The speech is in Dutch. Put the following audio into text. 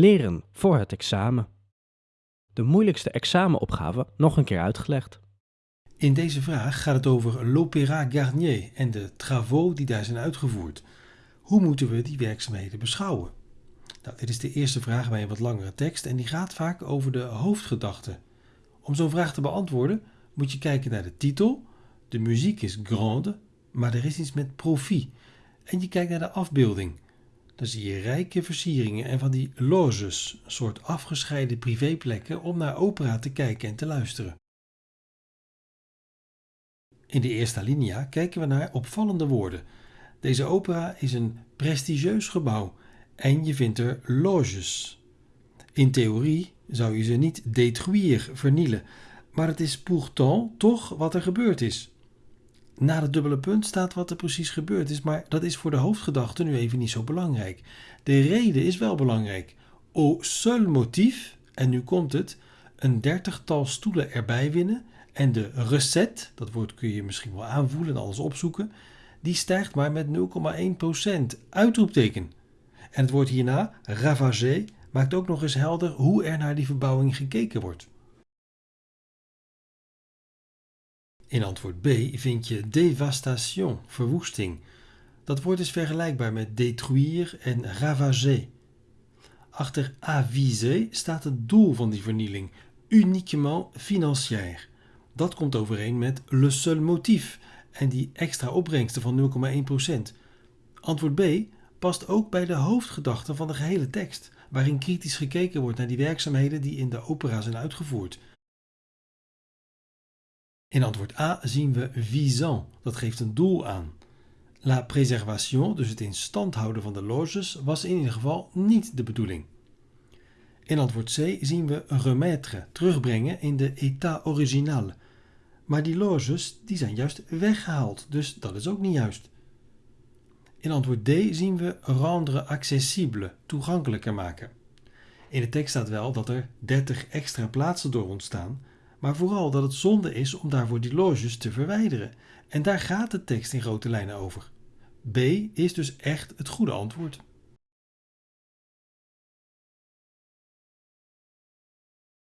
Leren voor het examen. De moeilijkste examenopgave nog een keer uitgelegd. In deze vraag gaat het over l'Opéra Garnier en de travaux die daar zijn uitgevoerd. Hoe moeten we die werkzaamheden beschouwen? Nou, dit is de eerste vraag bij een wat langere tekst en die gaat vaak over de hoofdgedachte. Om zo'n vraag te beantwoorden moet je kijken naar de titel. De muziek is grande, maar er is iets met profie. En je kijkt naar de afbeelding. Dan zie je rijke versieringen en van die loges, een soort afgescheiden privéplekken om naar opera te kijken en te luisteren. In de eerste alinea kijken we naar opvallende woorden. Deze opera is een prestigieus gebouw en je vindt er loges. In theorie zou je ze niet détruire, vernielen, maar het is pourtant toch wat er gebeurd is. Na het dubbele punt staat wat er precies gebeurd is, maar dat is voor de hoofdgedachte nu even niet zo belangrijk. De reden is wel belangrijk. Au seul motif, en nu komt het, een dertigtal stoelen erbij winnen en de recette, dat woord kun je misschien wel aanvoelen en alles opzoeken, die stijgt maar met 0,1%. Uitroepteken. En het woord hierna, ravagé, maakt ook nog eens helder hoe er naar die verbouwing gekeken wordt. In antwoord B vind je dévastation, verwoesting. Dat woord is vergelijkbaar met détruire en ravager. Achter aviser staat het doel van die vernieling, uniquement financière. Dat komt overeen met le seul motif en die extra opbrengsten van 0,1%. Antwoord B past ook bij de hoofdgedachte van de gehele tekst, waarin kritisch gekeken wordt naar die werkzaamheden die in de opera zijn uitgevoerd. In antwoord A zien we visant, dat geeft een doel aan. La préservation, dus het in stand houden van de loges, was in ieder geval niet de bedoeling. In antwoord C zien we remettre, terugbrengen in de état original. Maar die loges die zijn juist weggehaald, dus dat is ook niet juist. In antwoord D zien we rendre accessible, toegankelijker maken. In de tekst staat wel dat er 30 extra plaatsen door ontstaan, maar vooral dat het zonde is om daarvoor die loges te verwijderen. En daar gaat de tekst in grote lijnen over. B is dus echt het goede antwoord.